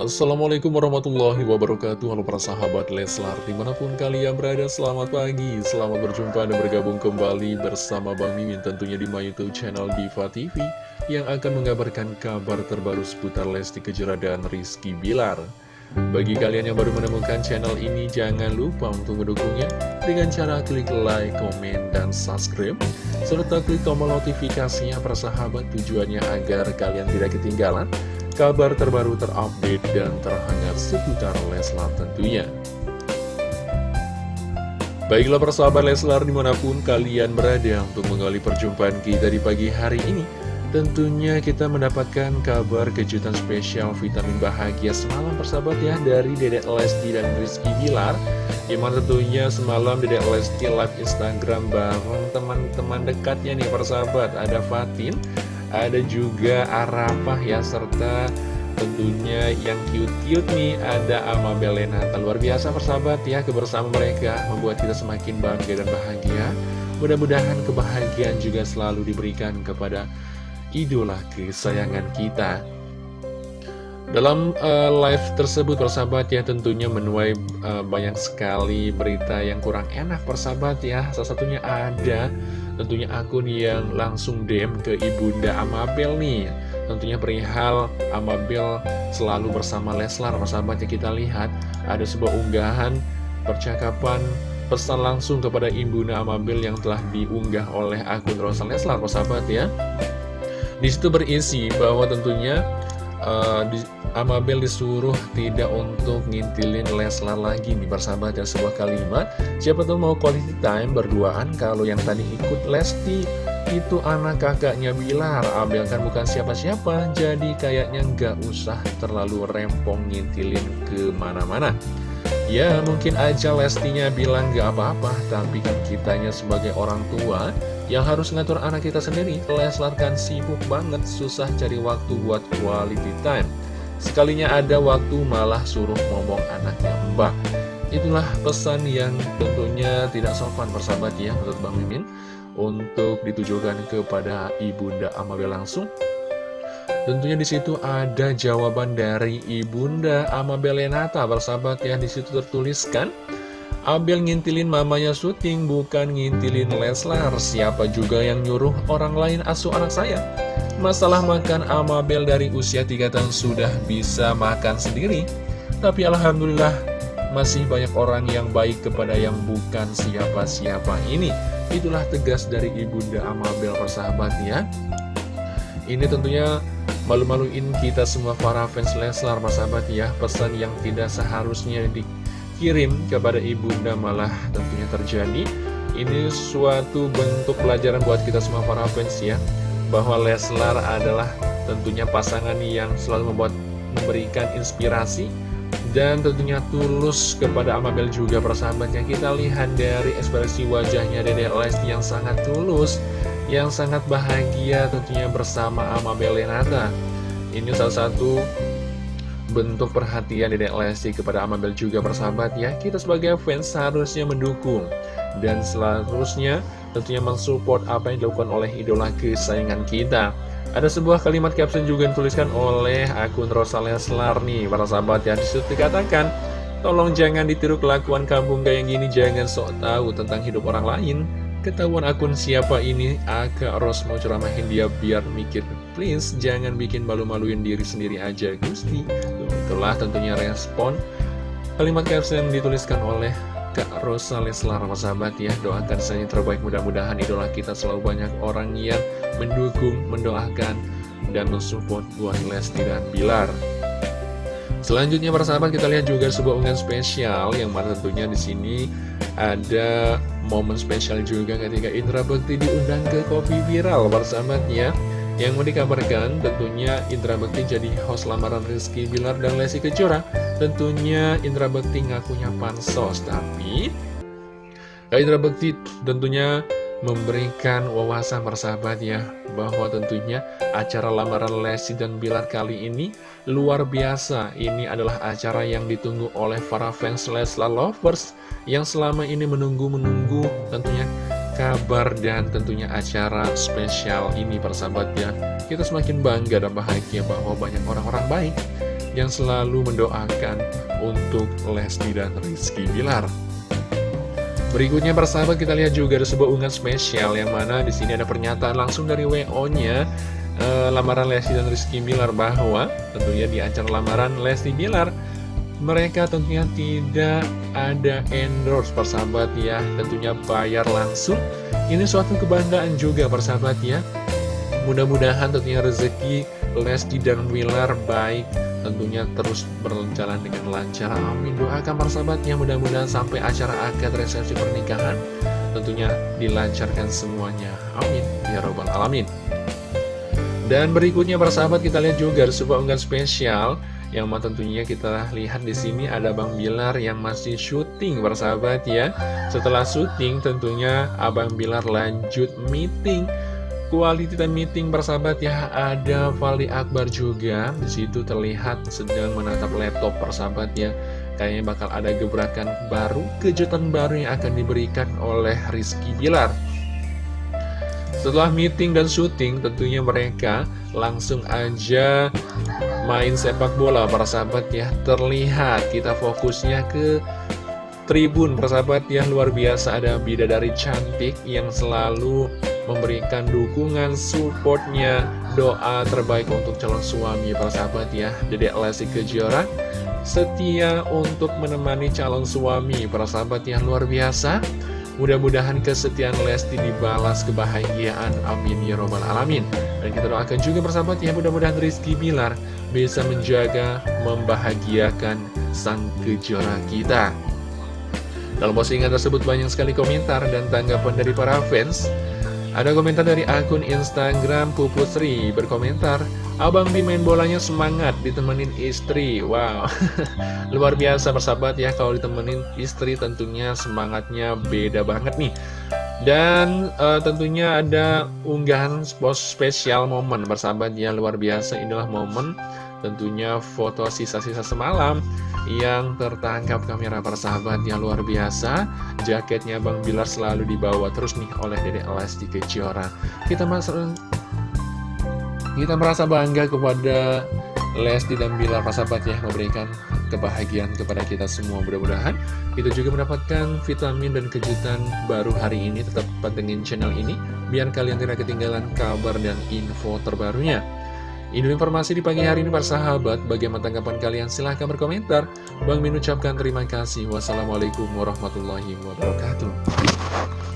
Assalamualaikum warahmatullahi wabarakatuh. Halo para sahabat Leslar Di mana pun kalian berada selamat pagi. Selamat berjumpa dan bergabung kembali bersama Bang Mimin Tentunya di my youtube channel Diva TV Yang akan mengabarkan kabar terbaru seputar Lesti Kejora dan Rizky Bilar. Bagi kalian yang baru menemukan channel ini Jangan lupa untuk mendukungnya Dengan cara klik like, komen, dan subscribe Serta klik tombol notifikasinya para sahabat Tujuannya agar kalian tidak ketinggalan kabar terbaru terupdate dan terhangat seputar Leslar tentunya. Baiklah persahabat Leslar di mana pun kalian berada untuk mengawali perjumpaan kita di pagi hari ini. Tentunya kita mendapatkan kabar kejutan spesial vitamin bahagia semalam persahabat ya dari Dedek Lesti dan Rizky Bilar Di mana tentunya semalam Dedek Lesti live Instagram bareng teman-teman dekatnya nih persahabat Ada Fatin, ada juga Arafah ya serta tentunya yang cute-cute nih ada Amabel Lenata luar biasa persahabat ya kebersamaan mereka membuat kita semakin bangga dan bahagia. Mudah-mudahan kebahagiaan juga selalu diberikan kepada idola kesayangan kita dalam uh, live tersebut persahabat ya tentunya menuai uh, banyak sekali berita yang kurang enak persahabat ya. Salah satunya ada tentunya akun yang langsung DM ke Ibunda Amabel nih. Tentunya perihal Amabel selalu bersama Leslar persahabat ya. Kita lihat ada sebuah unggahan percakapan pesan langsung kepada Ibunda Amabel yang telah diunggah oleh akun Rosa Leslar persahabat ya. Di situ berisi bahwa tentunya uh, di, Amabel disuruh tidak untuk ngintilin Leslar lagi nih bersahabat ya sebuah kalimat. Siapa tuh mau quality time berduaan kalau yang tadi ikut Lesti. Itu anak kakaknya Bilar. Abel kan bukan siapa-siapa Jadi kayaknya nggak usah terlalu rempong ngintilin ke mana-mana. Ya mungkin aja Lestinya bilang nggak apa-apa Tapi kan kitanya sebagai orang tua Yang harus ngatur anak kita sendiri. Leslar kan sibuk banget Susah cari waktu buat quality time Sekalinya ada waktu malah suruh ngomong anaknya mbak. Itulah pesan yang tentunya tidak sopan persahabat ya menurut Bang Mimin Untuk ditujukan kepada Ibunda Amabel langsung. Tentunya di situ ada jawaban dari Ibunda Amabel Lenata persahabat ya di situ tertuliskan Abel ngintilin mamanya syuting bukan ngintilin Leslar. Siapa juga yang nyuruh orang lain asuh anak saya Masalah makan Amabel dari usia 3 tahun sudah bisa makan sendiri. Tapi Alhamdulillah masih banyak orang yang baik kepada yang bukan siapa-siapa ini. Itulah tegas dari Ibunda Amabel persahabat ya Ini tentunya malu-maluin kita semua para fans Leslar persahabat ya. Pesan yang tidak seharusnya dikirim kepada Ibunda malah tentunya terjadi. Ini suatu bentuk pelajaran buat kita semua para fans ya bahwa Leslar adalah tentunya pasangan yang selalu membuat memberikan inspirasi dan tentunya tulus kepada Amabel juga. Persahabatnya kita lihat dari ekspresi wajahnya Dede Lesti yang sangat tulus yang sangat bahagia tentunya bersama Amabel Lenata ini salah satu bentuk perhatian Dede Lesti kepada Amabel juga persahabat ya. Kita sebagai fans seharusnya mendukung dan seharusnya tentunya mensupport apa yang dilakukan oleh idola kesayangan kita. Ada sebuah kalimat caption juga yang dituliskan oleh akun Rosa Leslar nih, para sahabat yang di situ dikatakan, Tolong jangan ditiru kelakuan kampung kayak gini, jangan sok tahu tentang hidup orang lain. Ketahuan akun siapa ini, agak Ros mau ceramahin dia biar mikir. Please, jangan bikin malu-maluin diri sendiri aja, Gusti. Itulah tentunya respon kalimat caption dituliskan oleh Kak Rosa Leslar sahabat ya. Doakan saja terbaik. Mudah-mudahan idola kita selalu banyak orang yang mendukung, mendoakan dan mensupport buat Lesti dan Bilar. Selanjutnya para sahabat kita lihat juga sebuah unggahan spesial yang mana tentunya di sini ada momen spesial juga ketika Indra Bekti diundang ke Kopi Viral para sahabat ya. Yang mau dikabarkan tentunya Indra Bekti jadi host lamaran Rizky Bilar dan Lesti Kejora Tentunya Indra Bekti ngakunya pansos Tapi Indra Bekti tentunya memberikan wawasan persahabat ya Bahwa tentunya acara lamaran Lesti dan Bilar kali ini luar biasa. Ini adalah acara yang ditunggu oleh para fans Leslar Lovers Yang selama ini menunggu-menunggu tentunya kabar dan tentunya acara spesial ini persahabat ya. Kita semakin bangga dan bahagia bahwa banyak orang-orang baik yang selalu mendoakan untuk Lesti dan Rizky Bilar. Berikutnya persahabat kita lihat juga ada sebuah unggahan spesial yang mana di sini ada pernyataan langsung dari WO-nya eh, lamaran Lesti dan Rizky Bilar bahwa tentunya di acara lamaran Lesti Bilar mereka tentunya tidak ada endorse. Persahabat ya tentunya bayar langsung. Ini suatu kebanggaan juga persahabat ya mudah-mudahan tentunya rezeki Lesti dan Wilar baik tentunya terus berjalan dengan lancar. Amin. Doakan persahabatnya mudah-mudahan sampai acara akad resepsi pernikahan tentunya dilancarkan semuanya. Amin. Ya robbal alamin. Dan berikutnya persahabat kita lihat juga ada sebuah unggahan spesial yang tentunya kita lihat di sini. Ada Bang Bilar yang masih syuting bersahabat ya. Setelah syuting tentunya Abang Bilar lanjut meeting. Quality time meeting bersahabat ya ada Fali Akbar juga di situ terlihat sedang menatap laptop bersahabat ya kayaknya bakal ada gebrakan baru kejutan baru yang akan diberikan oleh Rizky Bilar setelah meeting dan syuting, tentunya mereka langsung aja main sepak bola, para sahabat ya. Terlihat kita fokusnya ke tribun, para sahabat ya. Luar biasa ada bidadari cantik yang selalu memberikan dukungan, supportnya, doa terbaik untuk calon suami, para sahabat ya. Dedek Lesti Kejora setia untuk menemani calon suami, para sahabat yang luar biasa. Mudah-mudahan kesetiaan Lesti dibalas kebahagiaan. Amin ya robbal alamin. Dan kita doakan juga bersahabat ya mudah-mudahan Rizky Bilar bisa menjaga, membahagiakan sang kejora kita. Dalam postingan tersebut banyak sekali komentar dan tanggapan dari para fans. Ada komentar dari akun Instagram Pupusri berkomentar, Abang Bi main bolanya semangat ditemenin istri. Wow, luar biasa persahabat ya kalau ditemenin istri tentunya semangatnya beda banget nih. Dan uh, tentunya ada unggahan spesial momen bersahabat ya luar biasa inilah momen tentunya foto sisa-sisa semalam yang tertangkap kamera persahabat yang luar biasa. Jaketnya Bang Bilar selalu dibawa terus nih oleh Dede Lesti Kejora. Kita masuk kita merasa bangga kepada Lesti dan Bilar persahabat ya memberikan kebahagiaan kepada kita semua. Mudah-mudahan kita juga mendapatkan vitamin dan kejutan baru hari ini. Tetap pantengin channel ini biar kalian tidak ketinggalan kabar dan info terbarunya ini informasi di pagi hari ini para sahabat. Bagaimana tanggapan kalian? Silahkan berkomentar. Bang Min ucapkan terima kasih. Wassalamualaikum warahmatullahi wabarakatuh.